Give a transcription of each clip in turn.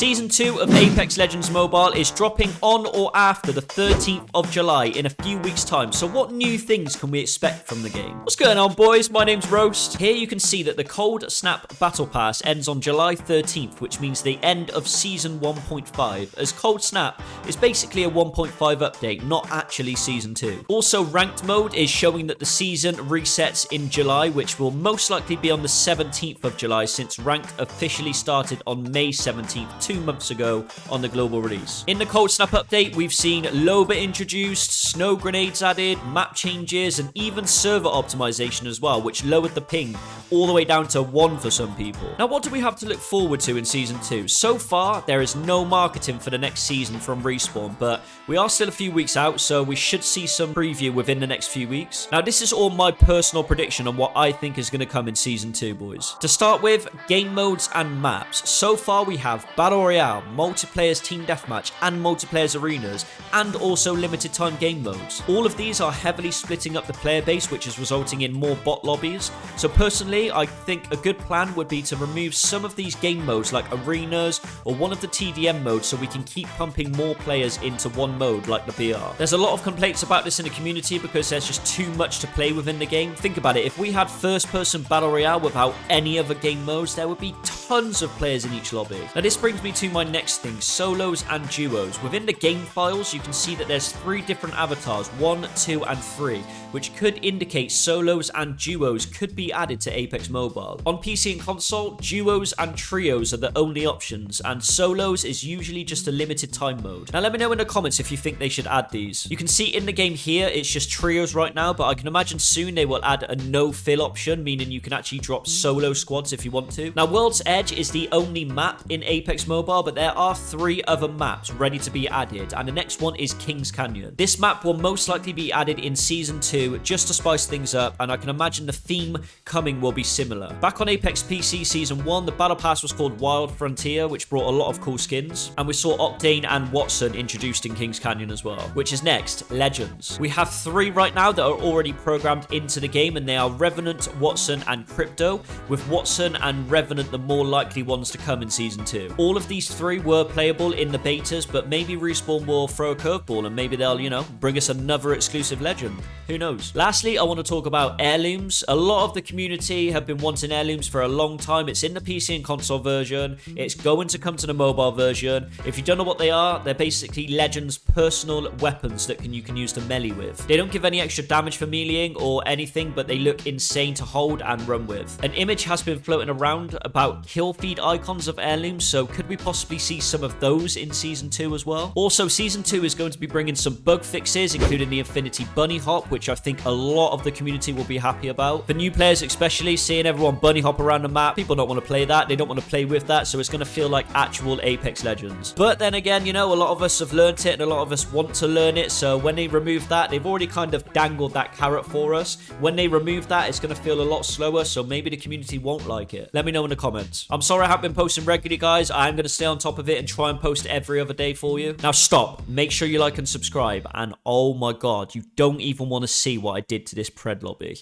Season 2 of Apex Legends Mobile is dropping on or after the 13th of July in a few weeks time, so what new things can we expect from the game? What's going on boys? My name's Roast. Here you can see that the Cold Snap Battle Pass ends on July 13th, which means the end of Season 1.5, as Cold Snap is basically a 1.5 update, not actually Season 2. Also, Ranked Mode is showing that the season resets in July, which will most likely be on the 17th of July since Ranked officially started on May 17th, two months ago on the global release. In the Cold Snap update, we've seen Loba introduced, snow grenades added, map changes, and even server optimization as well, which lowered the ping all the way down to 1 for some people. Now, what do we have to look forward to in Season 2? So far, there is no marketing for the next season from Respawn, but we are still a few weeks out, so we should see some preview within the next few weeks. Now, this is all my personal prediction on what I think is going to come in Season 2, boys. To start with, game modes and maps. So far, we have Battle Royale, multiplayers team deathmatch, and multiplayers arenas, and also limited time game modes. All of these are heavily splitting up the player base, which is resulting in more bot lobbies. So personally, I think a good plan would be to remove some of these game modes like arenas or one of the TDM modes so we can keep pumping more players into one mode like the BR. There's a lot of complaints about this in the community because there's just too much to play within the game. Think about it, if we had first person battle royale without any other game modes, there would be tons of players in each lobby. Now this brings me to my next thing, solos and duos. Within the game files, you can see that there's three different avatars, one, two, and three, which could indicate solos and duos could be added to Apex Mobile. On PC and console, duos and trios are the only options, and solos is usually just a limited time mode. Now let me know in the comments if you think they should add these. You can see in the game here, it's just trios right now, but I can imagine soon they will add a no-fill option, meaning you can actually drop solo squads if you want to. Now World's Edge is the only map in Apex Mobile, but there are three other maps ready to be added, and the next one is Kings Canyon. This map will most likely be added in Season 2 just to spice things up, and I can imagine the theme coming will be similar. Back on Apex PC Season 1, the Battle Pass was called Wild Frontier, which brought a lot of cool skins, and we saw Octane and Watson introduced in Kings Canyon as well, which is next, Legends. We have three right now that are already programmed into the game, and they are Revenant, Watson, and Crypto, with Watson and Revenant the more likely ones to come in Season 2. All of these three were playable in the betas, but maybe Respawn will throw a curveball and maybe they'll, you know, bring us another exclusive legend. Who knows? Lastly, I want to talk about heirlooms. A lot of the community have been wanting heirlooms for a long time. It's in the PC and console version. It's going to come to the mobile version. If you don't know what they are, they're basically Legends personal weapons that can you can use to melee with. They don't give any extra damage for meleeing or anything, but they look insane to hold and run with. An image has been floating around about kill feed icons of heirlooms, so could we possibly see some of those in Season 2 as well? Also, Season 2 is going to be bringing some bug fixes, including the Infinity Bunny Hop, which I think a lot of the community will be happy about. For new players especially, seeing everyone bunny hop around the map, people don't want to play that, they don't want to play with that, so it's going to feel like actual Apex Legends. But then again, you know, a lot of us have learned it and a lot of us want to learn it, so when they remove that, they've already kind of dangled that carrot for us. When they remove that, it's going to feel a lot slower, so maybe the community won't like it. Let me know in the comments. I'm sorry I haven't been posting regularly, guys. I'm going to stay on top of it and try and post every other day for you. Now stop. Make sure you like and subscribe. And oh my god, you don't even want to see what I did to this pred lobby.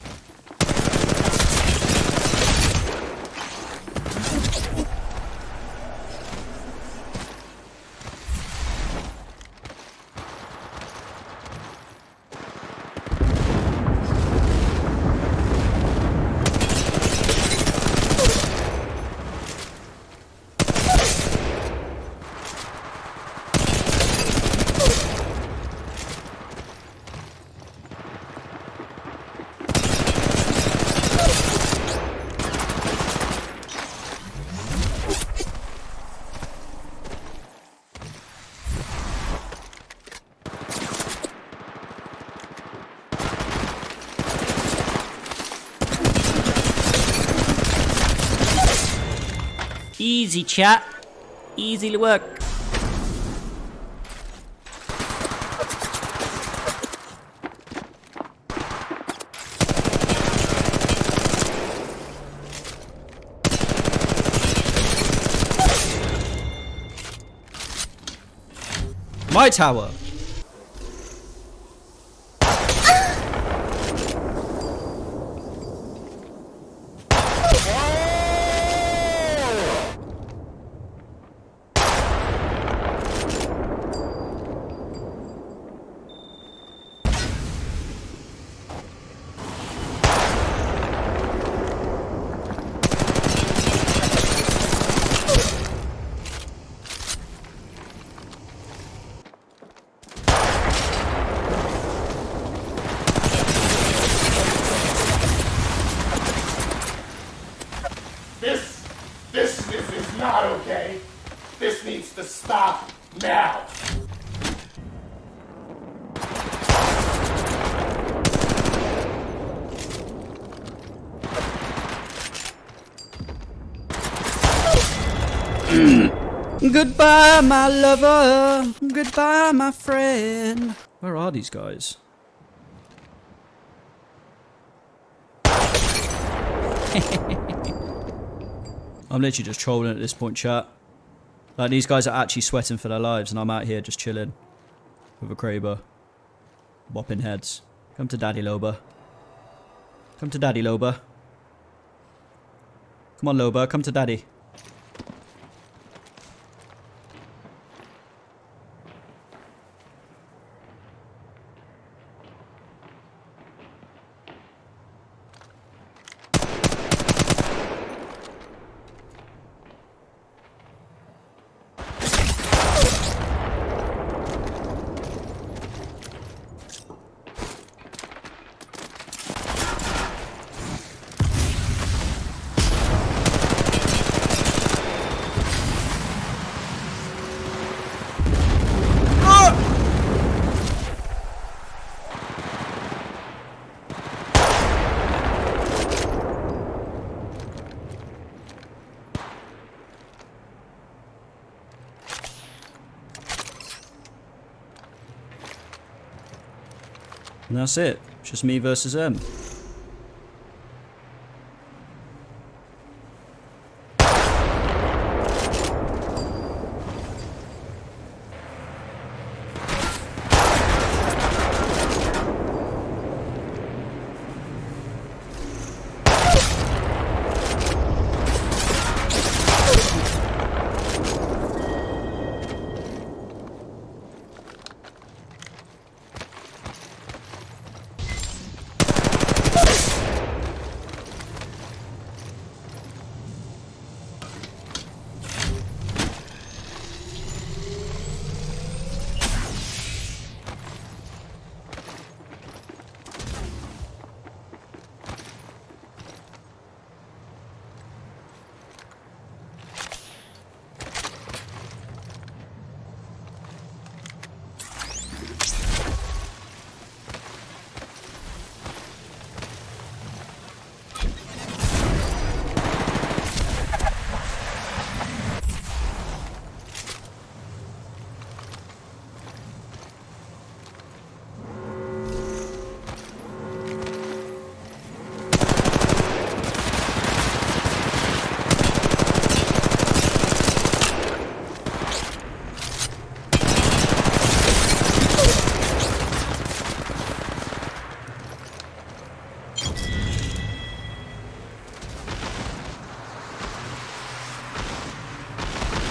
Easy, chat. Easy work. My tower. stop now. Goodbye, my lover. Goodbye, my friend. Where are these guys? I'm literally just trolling at this point, chat. Like, these guys are actually sweating for their lives, and I'm out here just chilling. With a Kraber. Whopping heads. Come to Daddy Loba. Come to Daddy Loba. Come on, Loba. Come to Daddy. And that's it. Just me versus them.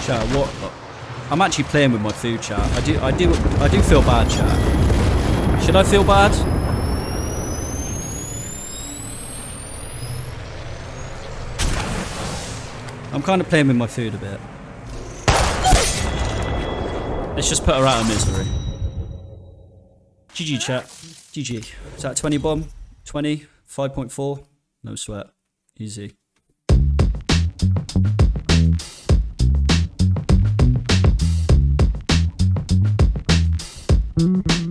Chat, what? I'm actually playing with my food, chat. I do, I do, I do feel bad, chat. Should I feel bad? I'm kind of playing with my food a bit. Let's just put her out of misery. GG chat. GG. Is that 20 bomb? 20? 5.4? No sweat. Easy. Mm-hmm.